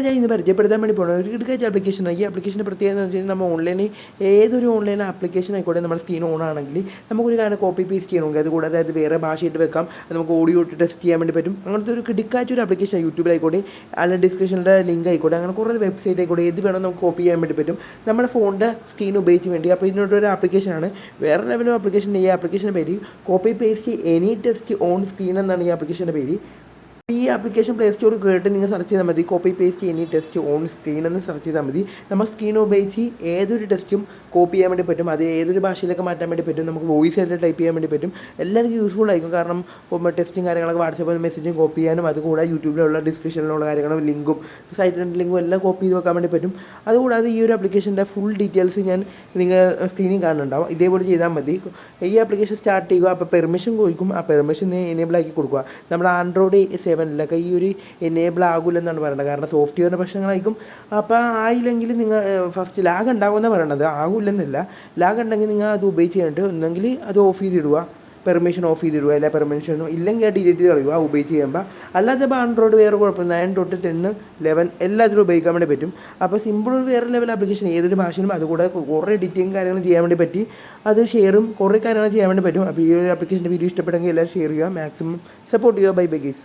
ഞാൻ ഇന്ന് പരിചയപ്പെടുത്താൻ വേണ്ടി പോകുന്നത് ഒരു കിടക്കാച്ച ആപ്ലിക്കേഷനാണ് ഈ ആപ്ലിക്കേഷന്റെ പ്രത്യേകത എന്ന് വെച്ചാൽ നമ്മൾ ഓൺലൈനിൽ ഏതൊരു ഓൺലൈൻ ആപ്ലിക്കേഷൻ ആയിക്കോട്ടെ നമ്മുടെ സ്ക്രീൻ ഓൺ ആണെങ്കിൽ നമുക്കൊരു കാര്യം കോപ്പി പേസ്റ്റ് ചെയ്യണമെങ്കിൽ അതുകൂടാതെ അത് വേറെ ഭാഷയായിട്ട് വെക്കാം. അത് നമുക്ക് ഓഡിയോ ഇട്ട് ടെസ്റ്റ് ചെയ്യാൻ വേണ്ടി പറ്റും. അങ്ങനത്തെ ഒരു കിടക്കാച്ച ഒരു ആപ്ലിക്കേഷൻ യൂട്യൂബിലായിക്കോട്ടെ അല്ല ഡിസ്ക്രിപ്ഷനിലെ ലിങ്ക് ആയിക്കോട്ടെ അങ്ങനെ കുറേ വെബ്സൈറ്റ് ആയിക്കോട്ടെ ഏത് വേണം നമുക്ക് കോപ്പി ചെയ്യാൻ വേണ്ടി പറ്റും. നമ്മുടെ ഫോണിന്റെ സ്ക്രീൻ ഉപയോഗിച്ച് വേണ്ടി. അപ്പോൾ ഇതിനൊരു ആപ്ലിക്കേഷനാണ് വേറെ ലെവലും ആപ്ലിക്കേഷൻ ഈ ആപ്ലിക്കേഷന്റെ പേര് copy paste any text on screen എന്നാണ് ഈ ആപ്ലിക്കേഷന്റെ പേര്. ഈ ആപ്ലിക്കേഷൻ പ്ലേ സ്റ്റോറിൽ കയറിയിട്ട് നിങ്ങൾ സെർച്ച് ചെയ്താൽ മതി. Copy paste any text on screen എന്ന് സെർച്ച് ചെയ്താൽ മതി. നമ്മൾ സ്ക്രീൻ ഉപയോഗിച്ച് ഏതൊരു ടെസ്റ്റും കോപ്പി ചെയ്യാൻ വേണ്ടി പറ്റും. അത് ഏതൊരു ഭാഷയിലൊക്കെ മാറ്റാൻ വേണ്ടി പറ്റും. നമുക്ക് വോയിസ് ആയിട്ട് ടൈപ്പ് ചെയ്യാൻ വേണ്ടി പറ്റും. എല്ലാവർക്കും യൂസ്ഫുൾ ആയിരിക്കും. കാരണം ടെസ്റ്റും കാര്യങ്ങളൊക്കെ വാട്സപ്പിൽ മെസ്സേജും കോപ്പി ചെയ്യാനും അതുകൂടാതെ യൂട്യൂബിലുള്ള ഡിസ്ക്രിപ്ഷനിലുള്ള കാര്യങ്ങളും ലിങ്കും സൈറ്റിന്റെ ലിങ്കും എല്ലാം കോപ്പി ചെയ്ത് വെക്കാൻ വേണ്ടി പറ്റും. അതുകൂടാതെ ഈ ഒരു ആപ്ലിക്കേഷന്റെ ഫുൾ ഡീറ്റെയിൽസ് ഞാൻ നിങ്ങൾ സ്ക്രീനിൽ കാണുന്നുണ്ടാവും. ഇതേപോലെ ചെയ്താൽ മതി. ഈ ആപ്ലിക്കേഷൻ സ്റ്റാർട്ട് ചെയ്യുക അപ്പോൾ പെർമിഷൻ ചോദിക്കും. ആ പെർമിഷൻ എനേബിൾ ആക്കി കൊടുക്കുക. നമ്മുടെ ആൻഡ്രോയിഡ് സെവനിലൊക്കെ ഈ ഒരു എനേബിൾ ആകില്ലെന്നാണ് പറയുന്നത്. കാരണം സോഫ്റ്റ്വെയറിന്റെ പ്രശ്നങ്ങളായിരിക്കും. അപ്പോൾ ആയില്ലെങ്കിൽ നിങ്ങൾ ഫസ്റ്റ് ലാഗ് ഉണ്ടാകുമെന്ന് പറയണത്. ആകില്ലെന്നില്ല ലാഗ് ഉണ്ടെങ്കിൽ നിങ്ങൾ അത് ഉപയോഗിച്ച് കഴിഞ്ഞിട്ട് ഒന്നെങ്കിൽ അത് ഓഫ് ചെയ്തിടുക. പെർമിഷൻ ഓഫ് ചെയ്തിടുക. അല്ല പെർമിഷൻ ഇല്ലെങ്കിൽ ഡിലീറ്റ് ചെയ്ത് കളയുക. ഉപയോഗിച്ച് ചെയ്യുമ്പോൾ അല്ലാതെ ഇപ്പോൾ ആൻഡ്രോയിഡ് വേറെ കുഴപ്പം നയൻ തൊട്ട് ടെന്ന് ലെവൻ എല്ലാത്തിലും ഉപയോഗിക്കാൻ വേണ്ടി പറ്റും. അപ്പോൾ സിമ്പിൾ ഒരു വേറെ ലെവൽ ആപ്ലിക്കേഷൻ ഏതൊരു ഭാഷയിലും അതുകൂടെ കുറേ എഡിറ്റിംഗ് കാര്യങ്ങൾ ചെയ്യാൻ വേണ്ടി പറ്റി. അത് ഷെയറും കുറേ കാര്യങ്ങൾ ചെയ്യാൻ വേണ്ടി പറ്റും. അപ്പോൾ ഈ ഒരു ആപ്ലിക്കേഷന്റെ വീഡിയോ ഇഷ്ടപ്പെട്ടെങ്കിൽ എല്ലാവരും ഷെയർ ചെയ്യുക. മാക്സിമം സപ്പോർട്ട് ചെയ്യുക. Bye bye guys